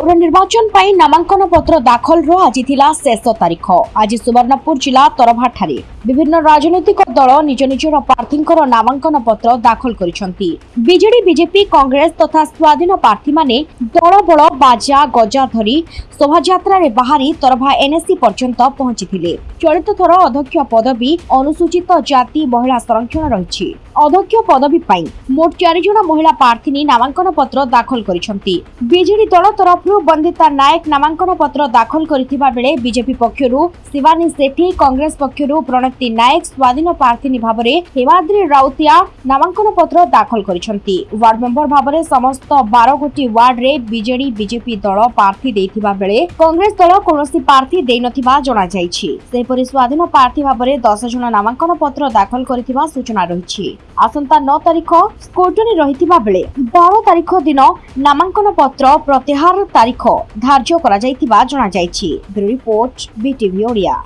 ପୌରନିର୍ବାଚନ ପାଇଁ ନାମାଙ୍କନ ପତ୍ର ଦାଖଲର ଆଜି ଥିଲା ଶେଷ ତାରିଖ ଆଜି ସୁବର୍ଣ୍ଣପୁର ଜିଲ୍ଲା ତରଭାଠାରେ বিভিন্ন রাজনৈতিক দল নিজ নিজর প্রার্থী নামাঙ্কন পত্র দাখল করেছেন বিজেডি বিজেপি কংগ্রেস তথা স্বাধীন প্রার্থী মানে দলবল বাজা গজা ধরি শোভাযাত্রার বাহারি তরভা এনএসি পর্যন্ত পৌঁছিলে চলিত থর অধ্যক্ষ পদবী অনুসূচিত জাতি মহিলা সংরক্ষণ রয়েছে অধ্যক্ষ পদবী পাই মোট চারিজন মহিলা প্রার্থী নামাঙ্কন পত্র দাখল করেছেন বিজেডি দল তরফ বন্দিতা নায়ক নামাঙ্কন পত্র দাখল করে বিজেপি পক্ষ শিবানী সেঠী কংগ্রেস পক্ষ প্রণত ଦୀପ୍ତି ନାୟକ ସ୍ୱାଧୀନ ପ୍ରାର୍ଥିନୀ ଭାବରେ ହେମାଦ୍ରୀ ରାଉତିଆ ନାମାଙ୍କନ ପତ୍ର ଦାଖଲ କରିଛନ୍ତି ୱାର୍ଡ ମେମ୍ବର ଭାବରେ ସମସ୍ତ ବାର ଗୋଟି ୱାର୍ଡରେ ବିଜେଡି ବିଜେପି ଦଳ ପ୍ରାର୍ଥୀ ଦେଇଥିବା ବେଳେ କଂଗ୍ରେସ ଦଳ କୌଣସି ପ୍ରାର୍ଥୀ ଦେଇନଥିବା ଜଣାଯାଇଛି ସେହିପରି ସ୍ୱାଧୀନ ପ୍ରାର୍ଥୀ ଭାବରେ ଦଶ ଜଣ ନାମାଙ୍କନ ପତ୍ର ଦାଖଲ କରିଥିବା ସୂଚନା ରହିଛି ଆସନ୍ତା ନଅ ତାରିଖ ସ୍କୁଟନି ରହିଥିବା ବେଳେ ବାର ତାରିଖ ଦିନ ନାମାଙ୍କନ ପତ୍ର ପ୍ରତ୍ୟାହାର ତାରିଖ ଧାର୍ଯ୍ୟ କରାଯାଇଥିବା ଜଣାଯାଇଛି ରିପୋର୍ଟ ବିଟିଭି ଓଡ଼ିଆ